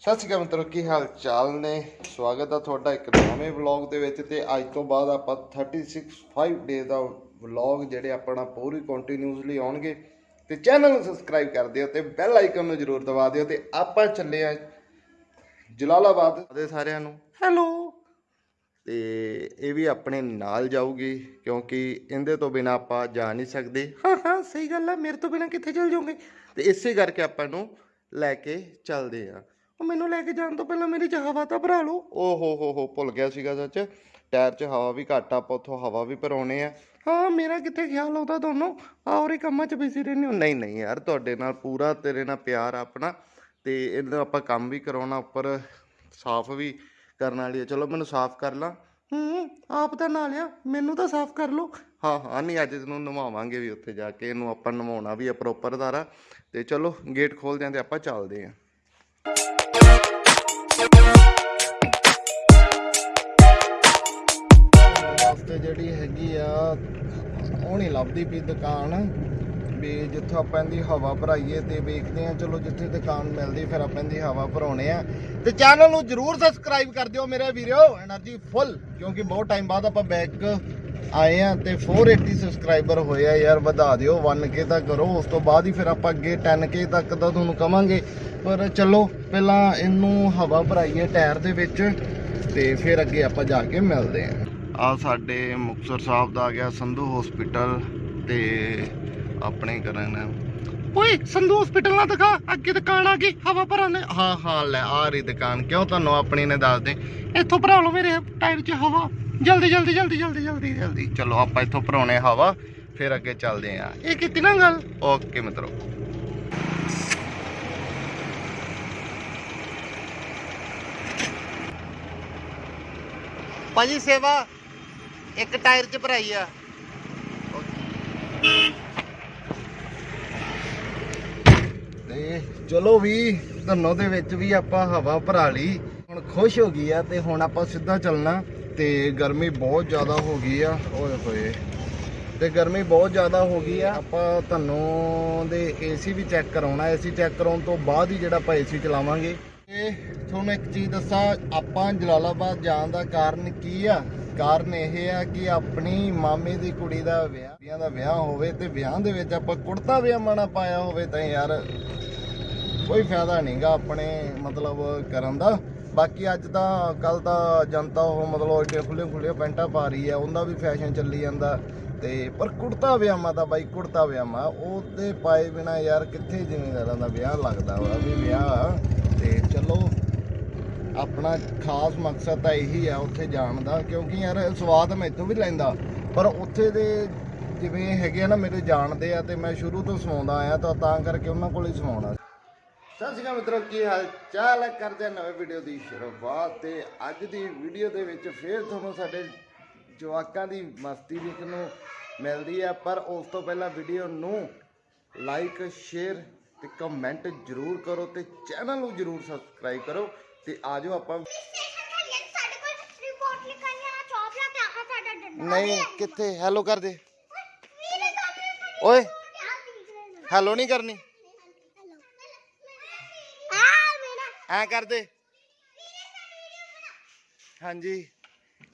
ਸਤਿ ਸ਼੍ਰੀ ਅਕਾਲ ਮਿੱਤਰੋ ਕੀ ਹਾਲ ਚਾਲ ਨੇ? ਸਵਾਗਤ ਹੈ ਤੁਹਾਡਾ ਇੱਕ ਨਵੇਂ ਵਲੌਗ ਦੇ ਵਿੱਚ ਤੇ ਅੱਜ ਤੋਂ ਬਾਅਦ ਆਪਾਂ 36 5 ਡੇ ਦਾ ਵਲੌਗ ਜਿਹੜੇ ਆਪਣਾ ਪੂਰੀ ਕੰਟੀਨਿਊਸਲੀ ਆਉਣਗੇ ਤੇ ਚੈਨਲ ਨੂੰ ਸਬਸਕ੍ਰਾਈਬ ਕਰ ਦਿਓ ਤੇ ਬੈਲ ਆਈਕਨ ਨੂੰ ਜਰੂਰ ਦਬਾ ਦਿਓ ਤੇ ਆਪਾਂ ਚੱਲੇ ਆ ਜਲਾਲਾਬਾਦ। ਦੇ ਸਾਰਿਆਂ ਨੂੰ। ਹੈਲੋ ਤੇ ਇਹ ਵੀ ਆਪਣੇ ਨਾਲ ਜਾਊਗੀ ਕਿਉਂਕਿ ਇਹਦੇ ਤੋਂ ਬਿਨਾ ਆਪਾਂ ਜਾ ਨਹੀਂ ਸਕਦੇ। ਹਾਂ ਹਾਂ ਸਹੀ ਗੱਲ ਹੈ ਮੇਰੇ ਤੋਂ ਬਿਨਾ ਕਿੱਥੇ ਚੱਲ ਜਾਓਗੇ? ਤੇ ਇਸੇ ਕਰਕੇ ਆਪਾਂ ਨੂੰ ਲੈ ਕੇ ਚੱਲਦੇ ਆ। ਉਹ ਮੈਨੂੰ ਲੈ ਕੇ ਜਾਣ ਤੋਂ ਪਹਿਲਾਂ ਮੇਰੀ ਚ ਹਵਾ ਤਾਂ ਭਰਾ ਲਓ। ਓ ਹੋ ਹੋ ਹੋ ਭੁੱਲ ਗਿਆ ਸੀਗਾ ਸੱਚ। ਟਾਇਰ 'ਚ ਹਵਾ ਵੀ ਘੱਟ ਆ ਆਪਾਂ ਉੱਥੋਂ ਹਵਾ ਵੀ ਭਰਾਉਣੇ ਆ। ਹਾਂ ਮੇਰਾ ਕਿੱਥੇ ਖਿਆਲ ਆਉਂਦਾ ਤੁਹਾਨੂੰ ਔਰੇ ਕੰਮਾਂ 'ਚ ਬਿਜ਼ੀ ਰਹਿੰਦੇ ਹੋ? ਨਹੀਂ ਨਹੀਂ ਯਾਰ ਤੁਹਾਡੇ ਨਾਲ ਪੂਰਾ ਤੇਰੇ ਨਾਲ ਪਿਆਰ ਆ ਆਪਣਾ। ਤੇ ਇਹਦਾ ਆਪਾਂ ਕੰਮ ਵੀ ਕਰਾਉਣਾ ਉੱਪਰ ਸਾਫ਼ ਵੀ ਕਰਨ ਵਾਲੀ ਆ। ਚਲੋ ਮੈਨੂੰ ਸਾਫ਼ ਕਰ ਲਾਂ। ਹੂੰ ਆਪ ਤਾਂ ਨਾ ਲਿਆ ਮੈਨੂੰ ਤਾਂ ਸਾਫ਼ ਕਰ ਲਓ। ਹਾਂ ਹਾਂ, ਨਹੀਂ, ਅੱਜ ਇਹਨੂੰ ਨਿਭਾਵਾਂਗੇ ਵੀ ਉੱਥੇ ਜਾ ਕੇ, ਇਹਨੂੰ ਆਪਾਂ ਨਿਭਾਉਣਾ ਵੀ ਆ ਪ੍ਰੋਪਰ ਦਾਰਾ। ਤੇ ਚਲੋ ਗੇਟ ਖੋਲਦੇ ਆਂ ਤੇ ਆਪਾਂ ਚੱਲਦੇ ਆਂ। ਰਸਤੇ ਜਿਹੜੀ ਹੈਗੀ ਆ, ਉਹ ਨਹੀਂ ਲੱਭਦੀ ਵੀ ਦੁਕਾਨ। ਵੀ ਜਿੱਥੋਂ ਆਪਾਂ ਇਹਦੀ ਹਵਾ ਭਰਾਈਏ ਤੇ ਵੇਖਦੇ ਆ, ਚਲੋ ਜਿੱਥੇ ਦੁਕਾਨ ਮਿਲਦੀ, ਫਿਰ ਆਪਾਂ ਇਹਦੀ ਹਵਾ ਭਰਾਉਣੇ ਆ। ਤੇ ਚੈਨਲ ਨੂੰ ਜਰੂਰ ਸਬਸਕ੍ਰਾਈਬ ਕਰ ਦਿਓ ਮੇਰੇ ਵੀਰੋ એનર્ਜੀ ਫੁੱਲ ਕਿਉਂਕਿ ਬਹੁਤ ਟਾਈਮ ਬਾਅਦ ਆਪਾਂ ਬੈਕ ਆਏ ਆ ਤੇ 480 ਸਬਸਕ੍ਰਾਈਬਰ ਹੋਏ ਆ ਯਾਰ, ਵਧਾ ਦਿਓ 1k ਤਾਂ ਕਰੋ, ਉਸ ਤੋਂ ਬਾਅਦ ਹੀ ਫਿਰ ਆਪਾਂ ਅੱਗੇ 10k ਤੱਕ ਦਾ ਤੁਹਾਨੂੰ ਕਵਾਂਗੇ। ਪਰ ਚਲੋ, ਪਹਿਲਾਂ ਇਹਨੂੰ ਹਵਾ ਭਰਾਈਏ ਟਾਇਰ ਦੇ ਵਿੱਚ ਤੇ ਫਿਰ ਅੱਗੇ ਆਪਾਂ ਜਾ ਕੇ ਮਿਲਦੇ ਆਂ। ਆ ਸਾਡੇ ਮੁਕਤਸਰ ਸਾਹਿਬ ਦਾ ਆ ਗਿਆ ਸੰਧੂ ਹਸਪੀਟਲ ਤੇ ਆਪਣੇ ਕਰਨ ਓਏ, ਸੰਧੂ ਹਸਪੀਟਲ ਨਾਲ ਦਿਖਾ, ਅੱਗੇ ਦੁਕਾਨ ਆ ਗਈ, ਹਵਾ ਭਰਨ ਦੇ ਹਾਂ ਹਾਂ, ਲੈ ਆ ਰਹੀ ਦੁਕਾਨ, ਕਿਉਂ ਤੁਹਾਨੂੰ ਆਪਣੀ ਨੇ ਦੱਸ ਦੇ? ਇੱਥੋਂ ਭਰਾ ਲਓ ਮੇਰੇ, ਟਾਇਰ 'ਚ ਹਵਾ। ਜਲਦੀ ਜਲਦੀ ਜਲਦੀ ਜਲਦੀ ਜਲਦੀ ਜਲਦੀ। ਚਲੋ ਆਪਾਂ ਇੱਥੋਂ ਭਰਾਉਣੇ ਹਵਾ ਫਿਰ ਅੱਗੇ ਚੱਲਦੇ ਆਂ। ਇਹ ਕੀਤੀ ਨਾ ਗੱਲ? ਓਕੇ ਮਿੱਤਰੋ। ਭਾਜੀ ਸੇਵਾ ਇੱਕ ਟਾਇਰ 'ਚ ਭਰਾਈ ਆ। ਤੇ ਚਲੋ ਵੀ ਧੰਨੋ ਦੇ ਵਿੱਚ ਵੀ ਆਪਾਂ ਹਵਾ ਭਰਾ ਲਈ। ਹੁਣ ਖੁਸ਼ ਹੋ ਗਈ ਆ ਤੇ ਹੁਣ ਆਪਾਂ ਸਿੱਧਾ ਚੱਲਣਾ। ਤੇ ਗਰਮੀ ਬਹੁਤ ਜ਼ਿਆਦਾ ਹੋ ਗਈ ਆ। ਓਏ ਹੋਏ। ਤੇ ਗਰਮੀ ਬਹੁਤ ਜ਼ਿਆਦਾ ਹੋ ਗਈ ਆ। ਆਪਾਂ ਤੁਹਾਨੂੰ ਦੇ ਏਸੀ ਵੀ ਚੈੱਕ ਕਰਾਉਣਾ। ਏਸੀ ਚੈੱਕ ਕਰਾਉਣ ਤੋਂ ਬਾਅਦ ਹੀ ਜਿਹੜਾ ਆਪਾਂ ਏਸੀ ਚਲਾਵਾਂਗੇ। ਤੇ ਤੁਹਾਨੂੰ ਇੱਕ ਚੀਜ਼ ਦੱਸਾਂ, ਆਪਾਂ ਜਲਾਲਾਬਾਦ ਜਾਣ ਦਾ ਕਾਰਨ ਕੀ ਆ? ਕਾਰਨ ਇਹ ਆ ਕਿ ਆਪਣੀ ਮਾਮੇ ਦੀ ਕੁੜੀ ਦਾ ਵਿਆਹ ਵਿਆਹ ਦਾ ਵਿਆਹ ਹੋਵੇ ਤੇ ਵਿਆਹ ਦੇ ਵਿੱਚ ਆਪਾਂ ਕੁੜਤਾ ਪਜਾਮਾ ਪਾਇਆ ਹੋਵੇ ਤਾਂ ਯਾਰ ਕੋਈ ਫਾਇਦਾ ਨਹੀਂਗਾ ਆਪਣੇ ਮਤਲਬ ਕਰਨ ਦਾ। ਬਾਕੀ ਅੱਜ ਤਾਂ ਕੱਲ ਤਾਂ ਜਨਤਾ ਉਹ ਮਤਲਬ ਏਡੇ ਖੁੱਲੇ ਖੁੱਲੇ ਪੈਂਟਾਂ ਪਾ ਰਹੀ ਹੈ, ਉਹਦਾ ਵੀ ਫੈਸ਼ਨ ਚੱਲੀ ਜਾਂਦਾ। ਤੇ ਪਰ ਕੁੜਤਾ ਪਜਾਮਾ ਦਾ ਬਾਈ, ਕੁੜਤਾ ਪਜਾਮਾ ਉਹਦੇ ਪਾਏ ਬਿਨਾ ਯਾਰ ਕਿੱਥੇ ਜ਼ਿਮੀਂਦਾਰਾਂ ਦਾ ਵਿਆਹ ਲੱਗਦਾ ਵਾ? ਵੀ ਵਿਆਹ ਤੇ ਚਲੋ, ਆਪਣਾ ਖਾਸ ਮਕਸਦ ਤਾਂ ਇਹੀ ਆ ਉੱਥੇ ਜਾਣ ਦਾ, ਕਿਉਂਕਿ ਯਾਰ ਸਵਾਦ ਮੈਂ ਇੱਥੋਂ ਵੀ ਲੈਂਦਾ। ਪਰ ਉੱਥੇ ਦੇ ਜਿਵੇਂ ਹੈਗੇ ਆ ਨਾ ਮੇਰੇ ਜਾਣਦੇ ਆ, ਤੇ ਮੈਂ ਸ਼ੁਰੂ ਤੋਂ ਸਵਾਉਂਦਾ ਆਇਆ ਤਾਂ ਤਾਂ ਕਰਕੇ ਉਹਨਾਂ ਕੋਲ ਹੀ ਸਵਾਉਣਾ ਸਤਿ ਸ਼੍ਰੀ ਅਕਾਲ ਮਿੱਤਰੋ ਕੀ ਹਾਲ ਚਾਲ ਹੈ? ਕਰਦੇ ਹਾਂ ਨਵੇਂ ਵੀਡੀਓ ਦੀ ਸ਼ੁਰੂਆਤ ਤੇ ਅੱਜ ਦੀ ਵੀਡੀਓ ਦੇ ਵਿੱਚ ਫੇਰ ਤੁਹਾਨੂੰ ਸਾਡੇ ਜਵਾਕਾਂ ਦੀ ਮਸਤੀ ਦੇਖਣ ਨੂੰ ਮਿਲਦੀ ਹੈ। ਪਰ ਉਸ ਤੋਂ ਪਹਿਲਾਂ ਵੀਡੀਓ ਨੂੰ ਲਾਈਕ ਸ਼ੇਅਰ ਤੇ ਕਮੈਂਟ ਜਰੂਰ ਕਰੋ ਤੇ ਚੈਨਲ ਨੂੰ ਜਰੂਰ ਸਬਸਕ੍ਰਾਈਬ ਕਰੋ ਤੇ ਆਜੋ ਆਪਾਂ ਨਹੀਂ ਕਿੱਥੇ? ਹੈਲੋ ਕਰ ਦੇ। ਵੀਰੇ ਤਾਂ ਓਏ ਹੈਲੋ ਨਹੀਂ ਕਰਨੀ ਆ ਮੇਰਾ ਐ ਕਰ ਦੇ ਹਾਂਜੀ।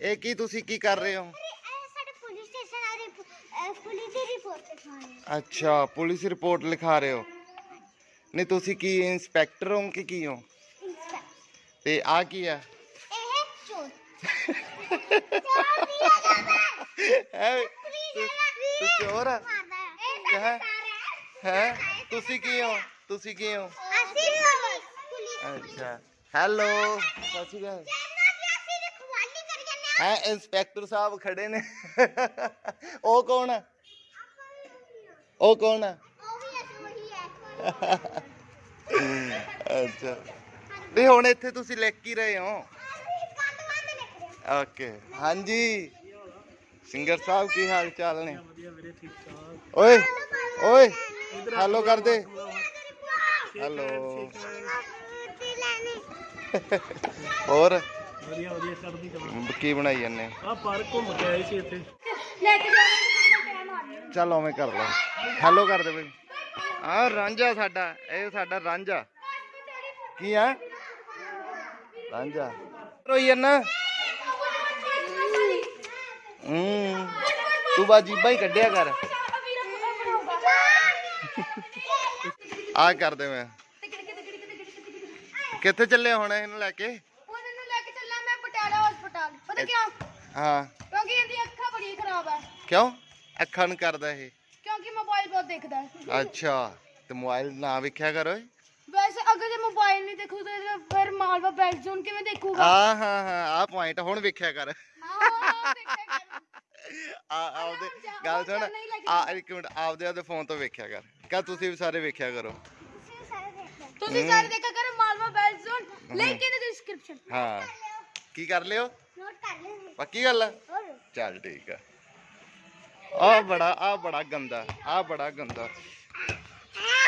ਇਹ ਕੀ ਤੁਸੀਂ ਕੀ ਕਰ ਰਹੇ ਹੋ? ਇਹ ਸਾਡੇ ਪੁਲਿਸ ਸਟੇਸ਼ਨ ਆ ਰਿਪ- ਪੁਲਿਸ ਦੀ ਰਿਪੋਰਟ ਲਿਖਾਣੀ ਅੱਛਾ ਪੁਲਿਸ ਰਿਪੋਰਟ ਲਿਖਾ ਰਹੇ ਹੋ। ਨਹੀਂ ਤੁਸੀਂ ਕੀ ਇੰਸਪੈਕਟਰ ਹੋ ਕਿ ਕੀ ਹੋ? ਤੇ ਆ ਕੀ ਆ? ਇਹ ਚੋਰ। ਚੋਰ ਵੀ ਆ ਜਾਂਦਾ। ਹੈ? ਪੁਲਿਸ ਤੂੰ ਚੋਰ ਆ? ਮਾਰਦਾ ਹੈ ਇਹ ਹੈ? ਸਾਰਾ ਹੈ। ਤੁਸੀਂ ਕੀ ਹੋ? ਤੁਸੀਂ ਕੀ ਹੋ? ਅਸੀਂ ਪੁਲਿਸ ਪੁਲਿਸ ਅੱਛਾ ਹੈਲੋ ਸਤਿ ਸ਼੍ਰੀ ਅਕਾਲ ਕਹਿੰਦਾ ਕਿ ਅਸੀਂ ਰਖਵਾਲੀ ਕਰ ਜੰਨੇ ਹੈ ਇੰਸਪੈਕਟਰ ਸਾਹਿਬ ਖੜੇ ਨੇ ਉਹ ਕੌਣ ਆ ਉਹ ਕੌਣ ਆ ਉਹ ਵੀ ਅਸੀਂ ਵਹੀ ਹੈ ਅੱਛਾ ਨਹੀਂ ਹੁਣ ਇੱਥੇ ਤੁਸੀਂ ਲਿਖ ਕੀ ਰਹੇ ਹੋ ਕੰਦ ਬੰਦ ਲਿਖ ਰਿਹਾ ਓਕੇ ਹਾਂਜੀ ਸਿੰਗਰ ਸਾਹਿਬ ਕੀ ਹਾਲ ਚਾਲ ਨੇ ਵਧੀਆ ਵੀਰੇ ਠੀਕ ਠਾਕ ਓਏ ਓਏ ਹੈਲੋ ਕਰ ਦੇ ਹੈਲੋ ਤੇ ਲੈਣੀ ਹੋਰ? ਵਧੀਆ ਵਧੀਆ ਚੜ੍ਹਦੀ ਕਲਾ। ਕੀ ਬਣਾਈ ਜਾਂਦੇ? ਆ ਪਾਰਕ ਘੁੰਮ ਕੇ ਆਏ ਸੀ ਇੱਥੇ। ਲੈ ਕੇ ਜਾਣਾ ਚੱਲ ਉਵੇਂ ਕਰ ਲਓ ਹੈਲੋ ਕਰ ਦੇ ਬਈ। ਆ ਰਾਂਝਾ ਸਾਡਾ ਇਹ ਸਾਡਾ ਰਾਂਝਾ ਕੀ ਆ? ਰਾਂਝਾ ਰੋਈ ਜੰਨਾ? ਹੂੰ। ਤੂੰ ਬਾਜੀ ਬਾਈ ਕੱਢਿਆ ਕਰ। ਆ ਕਰਦੇ ਮੈਂ। ਕਿੱਥੇ ਚੱਲੇ ਹੁਣ ਇਹਨੂੰ ਲੈ ਕੇ? ਉਹਨਾਂ ਨੂੰ ਲੈ ਕੇ ਚੱਲਾਂ ਮੈਂ ਪਟਿਆਲਾ ਹਸਪਤਾਲ ਪਤਾ ਕਿਉਂ? ਹਾਂ। ਕਿਉਂਕਿ ਇਹਦੀ ਅੱਖਾਂ ਬੜੀ ਖਰਾਬ ਹੈ ਕਿਉਂ? ਅੱਖਾਂ ਨੂੰ ਕਰਦਾ ਇਹ। ਕਿਉਂਕਿ ਮੋਬਾਈਲ ਬਹੁਤ ਦੇਖਦਾ ਹੈ। ਅੱਛਾ ਤੇ ਮੋਬਾਈਲ ਨਾ ਵੇਖਿਆ ਕਰੋ ਵੈਸੇ ਅਗਰ ਜੇ ਮੋਬਾਈਲ ਨਹੀਂ ਦੇਖੂ ਤੇ ਫਿਰ ਮਾਲਵਾ ਬੈਕ ਜ਼ੋਨ ਕਿਵੇਂ ਦੇਖੂਗਾ? ਆ ਹਾਂ ਹਾਂ ਆ ਪੁਆਇੰਟ ਹੁਣ ਵੇਖਿਆ ਕਰ। ਆ ਆਪਦੇ ਗੱਲ ਸੁਣ। ਆ ਇੱਕ ਮਿੰਟ ਆਪਦੇ ਆਪਦੇ ਫੋਨ ਤੋਂ ਵੇਖਿਆ ਕਰ। ਕਹ ਤੁਸੀਂ ਵੀ ਸਾਰੇ ਵੇਖਿਆ ਕਰੋ। ਤੁਸੀਂ ਸਾਰੇ ਦੇਖਿਆ ਕਰੋ Malwa back zone link in description ਹਾਂ ਕੀ ਕਰ ਲਿਓ ਨੋਟ ਕਰ ਲੈ ਪੱਕੀ ਗੱਲ ਆ ਹੋਰ ਚੱਲ ਠੀਕ ਆ ਆ ਬੜਾ ਆ ਬੜਾ ਗੰਦਾ ਆ ਬੜਾ ਗੰਦਾ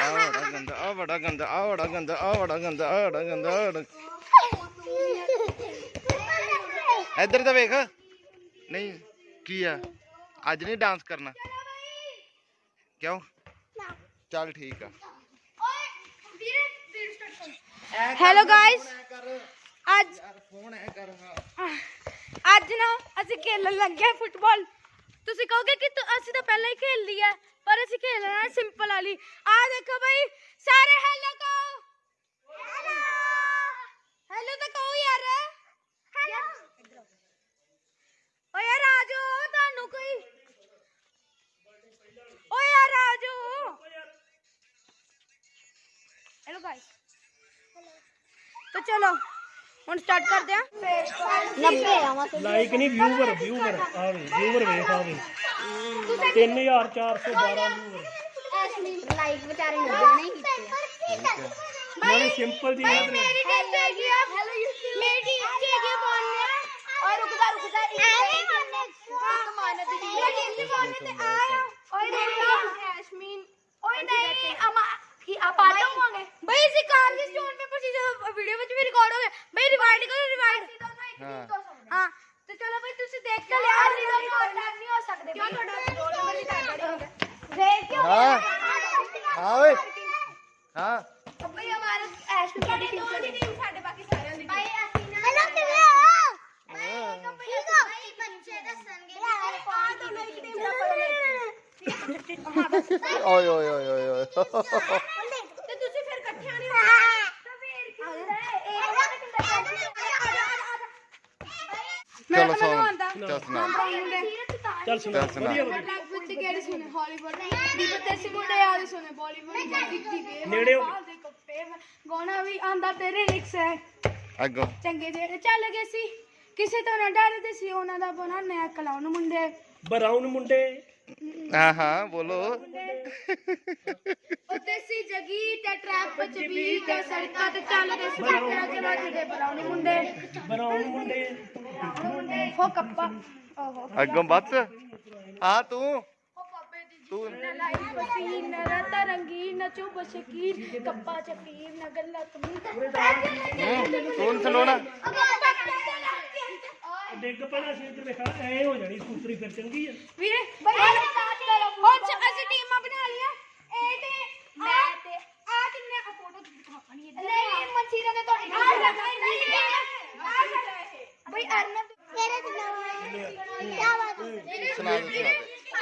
ਆ ਬੜਾ ਗੰਦਾ ਆ ਬੜਾ ਗੰਦਾ ਆ ਬੜਾ ਗੰਦਾ ਆ ਬੜਾ ਗੰਦਾ ਆ ਬੜਾ ਗੰਦਾ ਆਹ ਬੜਾ ਇੱਧਰ ਤਾਂ ਵੇਖ ਨਹੀਂ ਕੀ ਆ ਅੱਜ ਨਹੀਂ ਡਾਂਸ ਕਰਨਾ ਕਿਉਂ ਚੱਲ ਠੀਕ ਆ ਹੈਲੋ ਗਾਇਸ ਅੱਜ ਯਾਰ ਫੋਨ ਐ ਕਰ ਹਾਂ ਅੱਜ ਨਾ ਅਸੀਂ ਖੇਲਣ ਲੱਗੇ ਹਾਂ ਫੁੱਟਬਾਲ ਤੁਸੀਂ ਕਹੋਗੇ ਕਿ ਤੁ- ਅਸੀਂ ਤਾਂ ਪਹਿਲਾਂ ਹੀ ਖੇਲ ਲਈ ਹੈ ਪਰ ਅਸੀਂ ਖੇਲਣਾ ਹੈ ਸਿੰਪਲ ਵਾਲੀ। ਆ ਦੇਖੋ ਭਾਈ ਸਾਰੇ ਹੈਲੋ ਕਹੋ। ਹੈਲੋ ਹੈਲੋ ਤਾਂ चलो ਹੁਣ ਸਟਾਰਟ ਕਰਦੇ ਆ 90 ਆਵਾਂ ਲਾਈਕ ਨਹੀਂ ਵਿਊਵਰ ਵਿਊਵਰ ਆ ਵੇ ਵਿਊਵਰ ਵੇਖ ਆ ਵੇ। 3412 ਵਿਊਵਰ ਲਾਈਕ ਵਿਚਾਰੇ ਨੇ ਨਹੀਂ ਕੀਤੇ। ਨਾਲੇ ਸਿੰਪਲ ਜੀ ਭਾਈ ਯਾਦ ਮੇਰੀ ਟੀਮ ਹੈਗੀ ਆ ਮੇਰੀ ਟੀਮ ਚ ਹੈਗੀ ਆ ਬੋਲਨੇ ਓਏ ਰੁਕਦਾ ਰੁਕਦਾ ਇੱਕ ਇੱਕ ਮਾਨਤ ਦੀ ਟੀਮ ਮੇਰੀ ਟੀਮ ਚ ਬੋਲਨੇ ਤੇ ਆ ਓਏ ਨਹੀਂ ਐਸ਼ਮੀਨ ਓਏ ਨਹੀਂ ਅਮਾ ਕੀ ਆ ਪਾਟੋ ਹੋਵਾਂਗੇ ਬਈ ਅਸੀਂ ਕਾਰ ਦੀ ਸਟੋਨ ਪੇਪਰ ਸੀ ਜਦੋਂ ਵੀਡੀਓ ਵਿੱਚ ਵੀ ਰਿਕਾਰਡ ਹੋ ਗਿਆ ਬਈ ਰਿਵਾਈਡ ਕਰੋ ਰਿਵਾਈਡ ਹਾਂ ਹਾਂ ਤੇ ਚਲੋ ਬਈ ਤੁਸੀਂ ਦੇਖ ਕੇ ਲਿਆ ਅਸੀਂ ਦੋਨੋਂ ਅਟੈਕ ਨਹੀਂ ਹੋ ਸਕਦੇ ਕਿਉਂ ਤੁਹਾਡਾ ਰੋਲ ਨੰਬਰ ਵੀ ਤੁਹਾਡਾ ਹੋਗਾ ਦੇਖ ਕਿਉਂ ਹਾਂ ਹਾਂ ਓਏ ਹਾਂ ਬਈ ਹਮਾਰਾ ਐਸ਼ ਤੁਹਾਡੀ ਟੀਮ ਸਾਡੀ ਟੀਮ ਸਾਡੇ ਬਾਕੀ ਸਾਰਿਆਂ ਦੀ ਭਾਈ ਅਸੀਂ ਨਾ ਹੈਲੋ ਕਿਵੇਂ ਹੋ ਭਾਈ ਭਾਈ ਬੱਚੇ ਦੱਸਣਗੇ ਕਿ ਮੇਰੇ ਕੋਲ ਤੋਂ ਮੇਰੀ ਟੀਮ ਦਾ ਓਏ ਓਏ ਓਏ ਓਏ ਓਏ ਤੇ ਤੁਸੀਂ ਫਿਰ ਇਕੱਠਿਆਂ ਨਹੀਂ ਹੋਣਾ ਤਾਂ ਫਿਰ ਕੀ ਹੁੰਦਾ ਚਲੋ ਸੌਂ ਚੱਲ ਸੁਣਾ ਚੱਲ ਸੁਣਾ ਚੱਲ ਸੁਣਾ। ਵਧੀਆ ਵਧੀਆ। ਲੱਗ ਵਿੱਚ ਕਿਹੜੇ ਸੁਣੇ? ਹਾਲੀਵੁੱਡ ਦੀ ਬਤੇਸੀ ਮੁੰਡੇ ਯਾਦ ਸੁਣੇ ਬਾਲੀਵੁੱਡ ਦੀ ਦੀ ਵੇ ਨੇੜੇ ਹੋ। ਦੇ ਕੱਪੇ ਗਾਣਾ ਵੀ ਆਂਦਾ ਤੇਰੇ ਲਿਖਸ ਹੈ। ਅੱਗੋਂ। ਚੰਗੇ ਜਿਹੜੇ ਚੱਲ ਗਏ ਸੀ। ਕਿਸੇ ਤੋਂ ਨਾ ਡਰਦੇ ਸੀ ਉਹਨਾਂ ਦਾ ਬਣਾ ਨਇਆ ਕਲਾਉਣ ਮੁੰਡੇ। ਬਰਾਊਨ ਮੁੰਡੇ। ਹਾਂ ਹਾਂ ਬੋਲੋ। ਉੱਤੇ ਸੀ ਜਗੀ ਤੇ ਟਰੈਪ ਵਿੱਚ ਵੀ ਤੇ ਸੜਕਾਂ ਤੇ ਚੱਲਦੇ ਸੀ ਟਰੈਕਟਰਾਂ ਤੇ ਵੱਜਦੇ ਬਰਾਉਣੀ ਮੁੰਡੇ ਬਰਾਊਨ ਮੁੰਡੇ। ਮੁੰਡੇ। ਹੋ ਕੱਪਾ। ਓਹੋ। ਅੱਗੋਂ ਬੱਸ। ਹਾਂ ਤੂੰ। ਹੋ ਪਾਪੇ ਦੀ ਤੂੰ ਲਾਈ ਪਸੀਨ ਰਤਾ ਰੰਗੀਨ ਚੁਬ ਸ਼ਕੀਰ ਕੱਪਾ ਚਪੀਰ ਨ ਗੱਲਾਂ ਤੁਮੀ ਤੂੰ ਨੀ। ਸੁਣਾਉਣਾ ਡਿੱਗ ਪੈਣਾ ਸੀ ਇੱਧਰ ਵੇਖਾ ਐ ਹੋ ਜਾਣੀ ਸਕੂਤਰੀ ਫਿਰ ਚੰਗੀ ਆ। ਵੀਰੇ ਬਈ ਹੁਣ ਚ- ਅਸੀਂ ਟੀਮਾਂ ਬਣਾ ਲਈਆਂ। ਇਹ ਤੇ ਮੈਂ ਤੇ ਆ ਕਿੰਨੇ ਆ? ਫੋਟੋ ਦਿਖਾਣੀ ਹੈ ਨਹੀਂ ਮਨਸੀਰਾ ਨੇ ਤੁਹਾਡੀ ਆ ਜਗ੍ਹਾ ਨਹੀਂ ਆ ਜਗ੍ਹਾ ਇਹ ਬਈ ਅਰਨਬ ਤੇਰੇ ਤੇ ਕੀ ਬਾਤ ਸੁਣਾ ਦੇ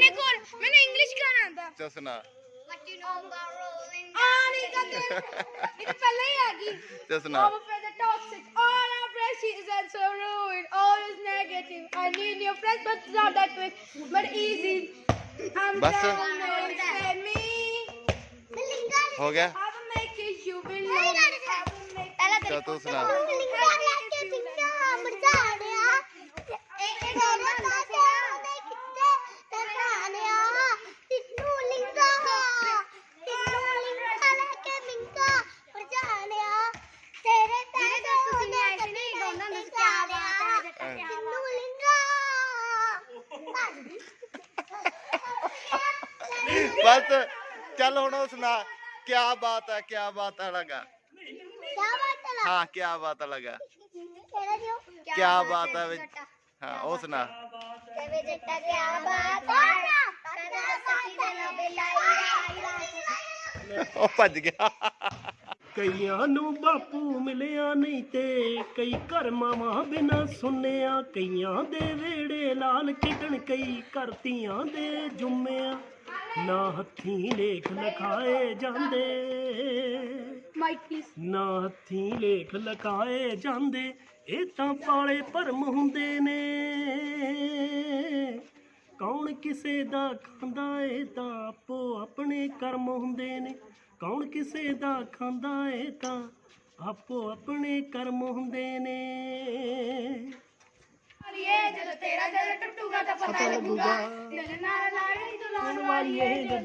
मैंने कौन मैंने इंग्लिश गाना था चसना पहले ही आ गई चसना All our precious and so rude, all is negative. I need your friends, but it's not that quick, but easy. I'm बस हो गया पहला तो सुना ਬਸ। ਚੱਲ ਹੁਣ ਉਹ ਸੁਣਾ ਕੀ ਬਾਤ ਹੈ ਕੀ ਬਾਤ ਹੈ ਲਗਾ ਹਾਂ ਕੀ ਬਾਤ ਹੈ ਲਗਾ ਕੀ ਬਾਤ ਹੈ ਵਿੱਚ ਹਾਂ, ਉਹ ਸੁਣਾ। ਉਹ ਭੱਜ ਗਿਆ। ਕਈਆਂ ਨੂੰ ਬਾਪੂ ਮਿਲਿਆ ਨਹੀਂ ਤੇ, ਕਈ ਘਰ ਮਾਵਾਂ ਬਿਨਾ ਸੁਣਿਆ। ਕਈਆਂ ਦੇ ਵੇੜੇ ਲਾਲ ਖਿੜਨ ਕਈ ਕਰਤੀਆਂ ਦੇ ਜੁੰਮਿਆ। ਨਾ ਹੱਥੀਂ ਲੇਖ ਲਿਖਾਏ ਜਾਂਦੇ। ਮਾਈਕ ਪਲੀਜ਼ ਨਾ ਹੱਥੀਂ ਲੇਖ ਲਕਾਏ ਜਾਂਦੇ ਇਹ ਤਾਂ ਪਾਲੇ ਭਰਮ ਹੁੰਦੇ ਨੇ। ਕੌਣ ਕਿਸੇ ਦਾ ਖਾਂਦਾ ਏ ਤਾਂ ਆਪੋ ਆਪਣੇ ਕਰਮ ਹੁੰਦੇ ਨੇ। ਕੌਣ ਕਿਸੇ ਦਾ ਖਾਂਦਾ ਏ ਤਾਂ ਆਪੋ ਆਪਣੇ ਕਰਮ ਹੁੰਦੇ ਨੇ। ਇਹ ਜਦੋਂ ਤੇਰਾ ਦਿਲ ਟੁੱਟੂਗਾ ਤਾਂ ਪਤਾ ਲੱਗੂਗਾ ਦਿਲ ਨਾਲ ਲਾੜੀ ਦੁਲਾਨ ਵਾਲੀਏ ਜਦੋਂ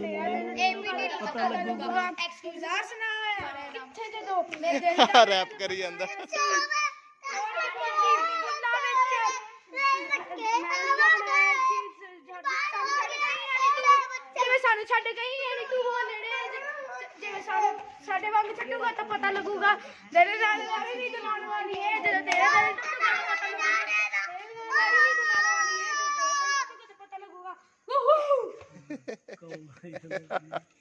ਤੇਰਾ ਪਤਾ ਲੱਗੂਗਾ ਐਕਸਕਿਊਜ਼ ਆ ਸੁਣਾ ਕਿੱਥੇ ਦੇ ਦੋ ਮੇਰੇ ਦਿਲ ਦਾ ਰੈਪ ਕਰੀ ਜਾਂਦਾ ਜਿਵੇਂ ਸਾਨੂੰ ਛੱਡ ਗਈ ਐ ਤੂੰ ਹੋ ਨੇੜੇ ਜਿਵੇਂ ਸਾਨੂੰ ਸਾਡੇ ਵਾਂਗ ਛੱਡੂਗਾ ਤਾਂ ਪਤਾ ਲੱਗੂਗਾ ਤੇਰੇ ਨਾਲ ਲਾੜੀ ਨਹੀਂ ਦੁਲਾਨ ਵਾਲੀ ਐ ਜਦੋਂ ਤੇਰਾ ਦਿਲ ਟੁੱਟੂਗਾ Allah.